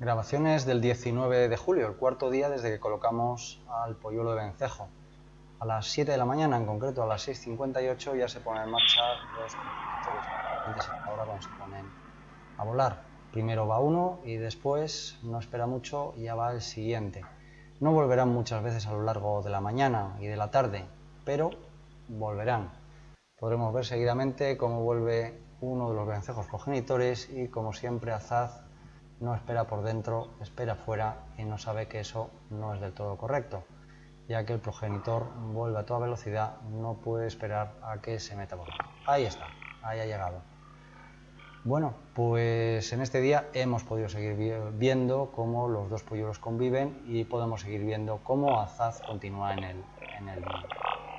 Grabaciones del 19 de julio, el cuarto día desde que colocamos al polluelo de vencejo. A las 7 de la mañana, en concreto a las 6.58, ya se ponen en marcha los. Ahora cuando se ponen a volar. Primero va uno y después, no espera mucho, ya va el siguiente. No volverán muchas veces a lo largo de la mañana y de la tarde, pero volverán. Podremos ver seguidamente cómo vuelve uno de los vencejos progenitores y como siempre Azaz no espera por dentro, espera fuera y no sabe que eso no es del todo correcto, ya que el progenitor vuelve a toda velocidad, no puede esperar a que se meta por dentro. Ahí está, ahí ha llegado. Bueno, pues en este día hemos podido seguir viendo cómo los dos polluelos conviven y podemos seguir viendo cómo Azaz continúa en el, en el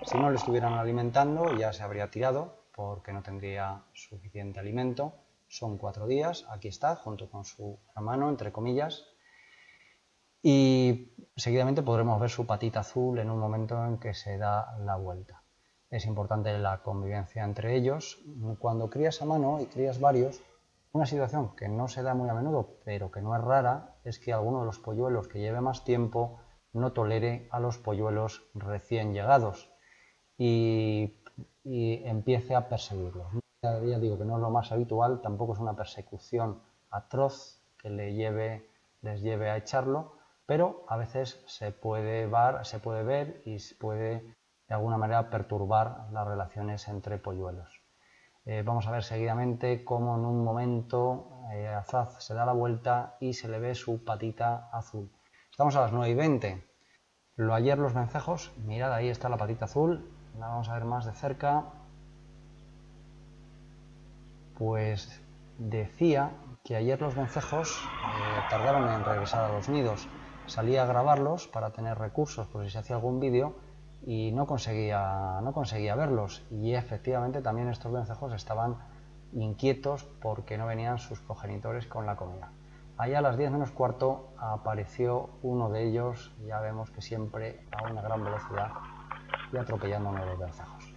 Si no le estuvieran alimentando ya se habría tirado porque no tendría suficiente alimento son cuatro días, aquí está, junto con su hermano, entre comillas, y seguidamente podremos ver su patita azul en un momento en que se da la vuelta. Es importante la convivencia entre ellos. Cuando crías a mano y crías varios, una situación que no se da muy a menudo, pero que no es rara, es que alguno de los polluelos que lleve más tiempo no tolere a los polluelos recién llegados y, y empiece a perseguirlos ya digo que no es lo más habitual, tampoco es una persecución atroz que les lleve a echarlo, pero a veces se puede, se puede ver y se puede de alguna manera perturbar las relaciones entre polluelos. Eh, vamos a ver seguidamente cómo en un momento eh, Azaz se da la vuelta y se le ve su patita azul. Estamos a las 9 y 20. Lo ayer los vencejos, mirad ahí está la patita azul, la vamos a ver más de cerca pues decía que ayer los vencejos eh, tardaron en regresar a los nidos. Salía a grabarlos para tener recursos por si se hacía algún vídeo y no conseguía, no conseguía verlos. Y efectivamente también estos vencejos estaban inquietos porque no venían sus progenitores con la comida. Allá a las 10 menos cuarto apareció uno de ellos, ya vemos que siempre a una gran velocidad y atropellando a uno de los vencejos.